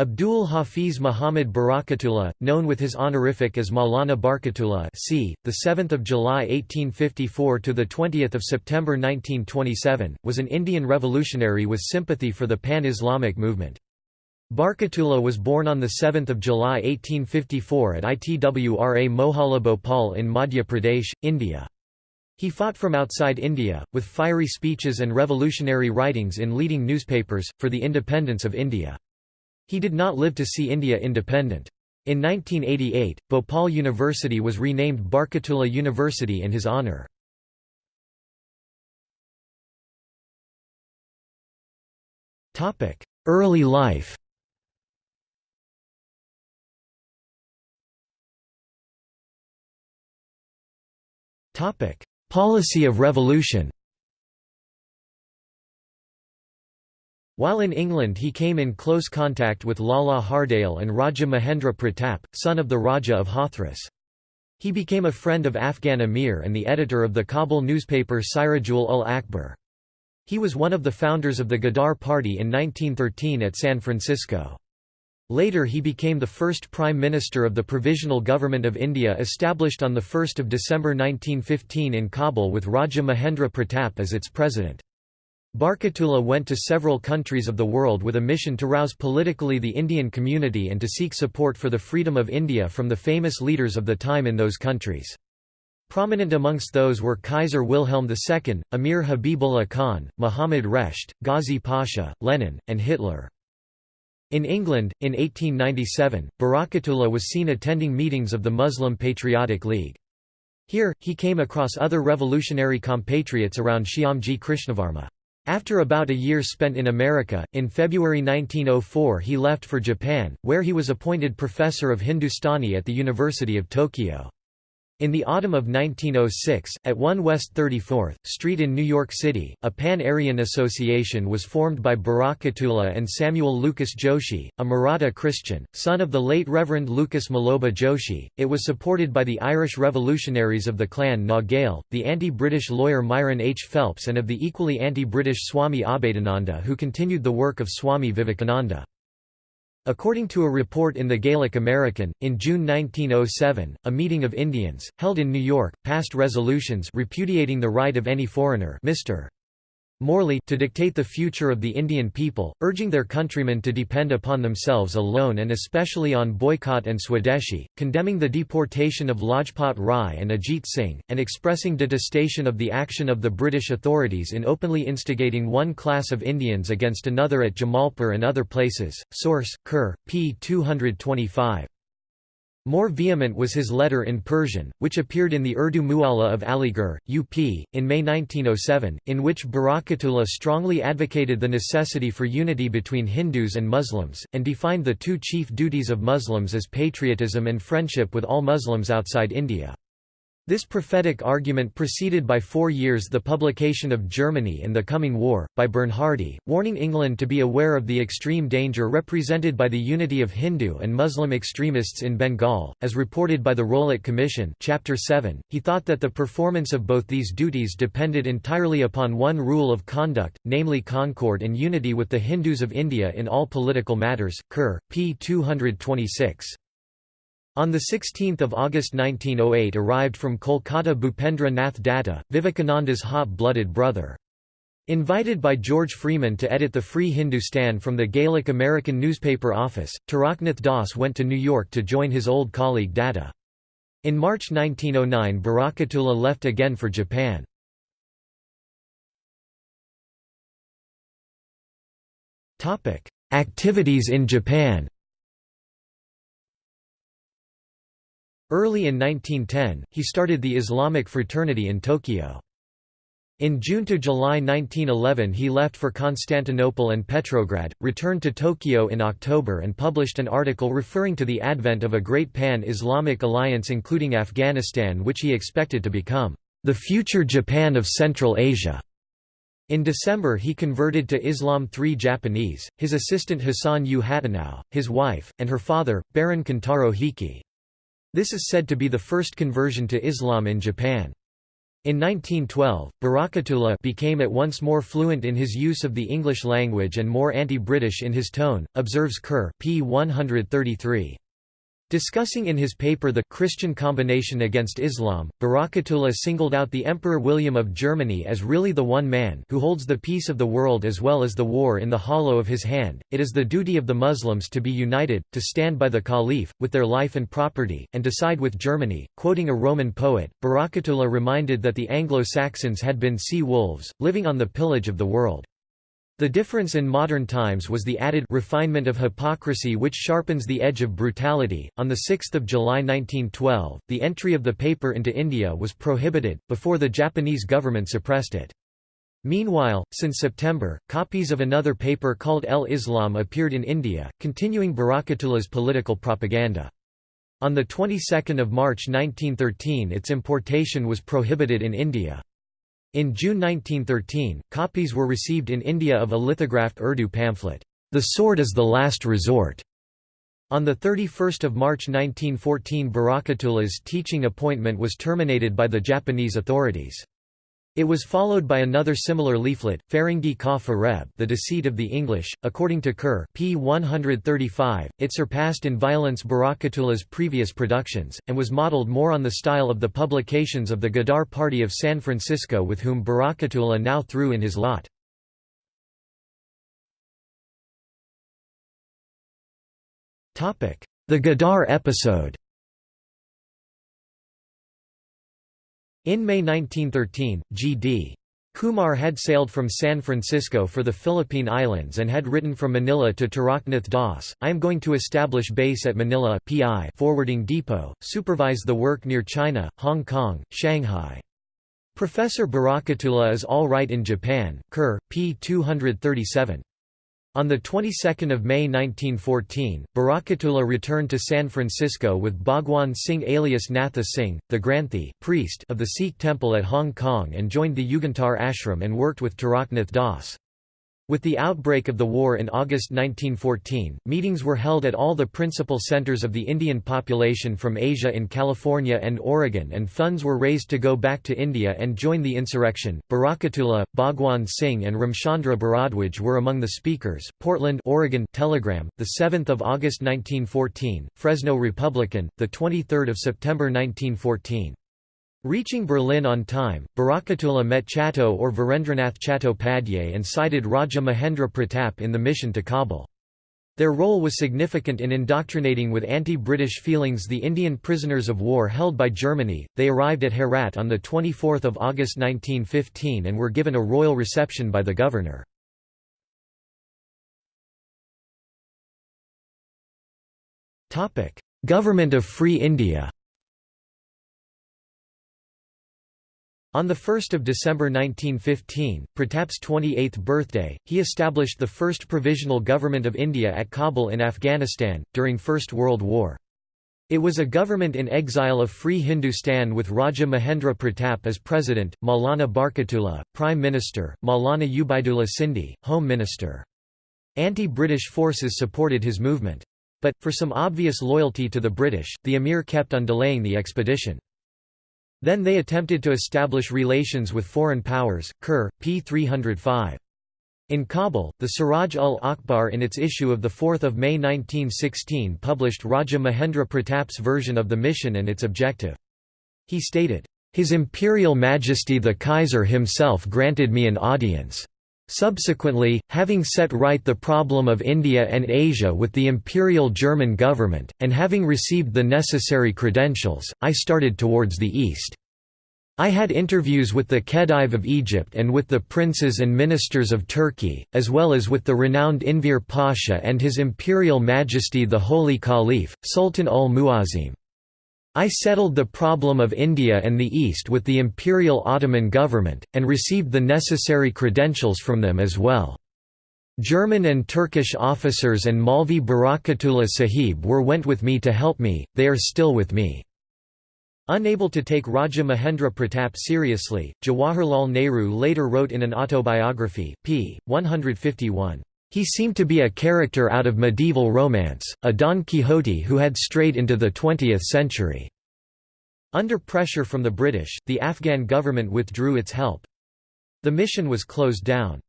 Abdul Hafiz Muhammad Barakatullah, known with his honorific as Maulana Barkatullah, c. the 7th of July 1854 to the 20th of September 1927, was an Indian revolutionary with sympathy for the pan-Islamic movement. Barkatullah was born on 7 July 1854 at Itwra Mohalla Bhopal in Madhya Pradesh, India. He fought from outside India, with fiery speeches and revolutionary writings in leading newspapers, for the independence of India. He did not live to see India independent. In 1988, Bhopal University was renamed Barkatullah University in his honour. Early life Policy of revolution While in England he came in close contact with Lala Hardayal and Raja Mahendra Pratap, son of the Raja of Hathras. He became a friend of Afghan Amir and the editor of the Kabul newspaper Sirajul ul Akhbar. He was one of the founders of the Ghadar Party in 1913 at San Francisco. Later he became the first Prime Minister of the Provisional Government of India established on 1 December 1915 in Kabul with Raja Mahendra Pratap as its president. Barkatullah went to several countries of the world with a mission to rouse politically the Indian community and to seek support for the freedom of India from the famous leaders of the time in those countries. Prominent amongst those were Kaiser Wilhelm II, Amir Habibullah Khan, Muhammad Resht, Ghazi Pasha, Lenin, and Hitler. In England, in 1897, Barakatullah was seen attending meetings of the Muslim Patriotic League. Here, he came across other revolutionary compatriots around Shyamji Krishnavarma. After about a year spent in America, in February 1904 he left for Japan, where he was appointed professor of Hindustani at the University of Tokyo. In the autumn of 1906, at 1 West 34th Street in New York City, a Pan-Aryan Association was formed by Barakatullah and Samuel Lucas Joshi, a Maratha Christian, son of the late Reverend Lucas Maloba Joshi. It was supported by the Irish revolutionaries of the Clan na Gael, the anti-British lawyer Myron H. Phelps and of the equally anti-British Swami Abhedananda who continued the work of Swami Vivekananda. According to a report in the Gaelic American, in June 1907, a meeting of Indians, held in New York, passed resolutions repudiating the right of any foreigner Mr. Morley to dictate the future of the Indian people, urging their countrymen to depend upon themselves alone and especially on boycott and Swadeshi, condemning the deportation of Lajpat Rai and Ajit Singh, and expressing detestation of the action of the British authorities in openly instigating one class of Indians against another at Jamalpur and other places. Source: Kerr, p. 225. More vehement was his letter in Persian, which appeared in the Urdu Mualla of Aligarh, UP, in May 1907, in which Barakatullah strongly advocated the necessity for unity between Hindus and Muslims, and defined the two chief duties of Muslims as patriotism and friendship with all Muslims outside India. This prophetic argument preceded by four years the publication of Germany and the Coming War, by Bernhardi, warning England to be aware of the extreme danger represented by the unity of Hindu and Muslim extremists in Bengal, as reported by the Rowlatt Commission Chapter 7. He thought that the performance of both these duties depended entirely upon one rule of conduct, namely concord and unity with the Hindus of India in all political matters. Kerr, p. 226. On 16 August 1908 arrived from Kolkata Bhupendra Nath Datta, Vivekananda's hot-blooded brother. Invited by George Freeman to edit the Free Hindustan from the Gaelic American newspaper office, Taraknath Das went to New York to join his old colleague Datta. In March 1909 Barakatullah left again for Japan. Activities in Japan Early in 1910, he started the Islamic fraternity in Tokyo. In June to July 1911 he left for Constantinople and Petrograd, returned to Tokyo in October and published an article referring to the advent of a great pan-Islamic alliance including Afghanistan which he expected to become the future Japan of Central Asia. In December he converted to Islam three Japanese, his assistant Hassan U. Hatano, his wife, and her father, Baron Kentaro Hiki. This is said to be the first conversion to Islam in Japan. In 1912, Barakatullah became at once more fluent in his use of the English language and more anti-British in his tone, observes Kerr p. 133. Discussing in his paper The Christian Combination Against Islam, Barakatullah singled out the Emperor William of Germany as really the one man who holds the peace of the world as well as the war in the hollow of his hand. It is the duty of the Muslims to be united, to stand by the Caliph, with their life and property, and to side with Germany. Quoting a Roman poet, Barakatullah reminded that the Anglo-Saxons had been sea wolves, living on the pillage of the world. The difference in modern times was the added refinement of hypocrisy which sharpens the edge of brutality. On the 6th of July 1912, the entry of the paper into India was prohibited before the Japanese government suppressed it. Meanwhile, since September, copies of another paper called El Islam appeared in India, continuing Barakatullah's political propaganda. On the 22nd of March 1913 its importation was prohibited in India. In June 1913, copies were received in India of a lithographed Urdu pamphlet, The Sword is the Last Resort. On 31 March 1914 Barakatullah's teaching appointment was terminated by the Japanese authorities. It was followed by another similar leaflet, Faringi Ka Fareb The Deceit of the English. According to Kerr p. 135, it surpassed in violence Barakatullah's previous productions, and was modeled more on the style of the publications of the Ghadar Party of San Francisco with whom Barakatullah now threw in his lot. The Ghadar episode In May 1913, G.D. Kumar had sailed from San Francisco for the Philippine Islands and had written from Manila to Taraknath Das, I am going to establish base at Manila PI forwarding depot, supervise the work near China, Hong Kong, Shanghai. Professor Barakatullah is all right in Japan, Kerr, p. 237. On the 22nd of May 1914, Barakatullah returned to San Francisco with Bhagwan Singh alias Natha Singh, the Granthi priest of the Sikh temple at Hong Kong and joined the Yugantar ashram and worked with Taraknath Das. With the outbreak of the war in August 1914, meetings were held at all the principal centers of the Indian population from Asia in California and Oregon and funds were raised to go back to India and join the insurrection. Barakatullah, Bhagwan Singh and Ramchandra Bharadwaj were among the speakers. Portland, Oregon Telegram, the 7th of August 1914, Fresno Republican, the 23rd of September 1914. Reaching Berlin on time, Barakatullah met Chatto or Virendranath Chattopadhyay and cited Raja Mahendra Pratap in the mission to Kabul. Their role was significant in indoctrinating with anti-British feelings the Indian prisoners of war held by Germany. They arrived at Herat on the 24th of August 1915 and were given a royal reception by the governor. Topic: Government of Free India. On 1 December 1915, Pratap's 28th birthday, he established the first provisional government of India at Kabul in Afghanistan, during First World War. It was a government in exile of Free Hindustan with Raja Mahendra Pratap as president, Maulana Barkatullah, prime minister, Maulana Ubaidullah Sindhi, home minister. Anti-British forces supported his movement. But, for some obvious loyalty to the British, the emir kept on delaying the expedition. Then they attempted to establish relations with foreign powers. Kerr, p. 305. In Kabul, the Siraj ul Akhbar in its issue of 4 May 1916 published Raja Mahendra Pratap's version of the mission and its objective. He stated, "...His Imperial Majesty the Kaiser himself granted me an audience. Subsequently, having set right the problem of India and Asia with the Imperial German government, and having received the necessary credentials, I started towards the east. I had interviews with the Khedive of Egypt and with the princes and ministers of Turkey, as well as with the renowned Enver Pasha and His Imperial Majesty the Holy Caliph, Sultan ul-Muazzim. I settled the problem of India and the East with the Imperial Ottoman government, and received the necessary credentials from them as well. German and Turkish officers and Maulvi Barakatullah Sahib were went with me to help me, they are still with me. Unable to take Raja Mahendra Pratap seriously, Jawaharlal Nehru later wrote in an autobiography, p. 151, he seemed to be a character out of medieval romance, a Don Quixote who had strayed into the 20th century. Under pressure from the British, the Afghan government withdrew its help. The mission was closed down.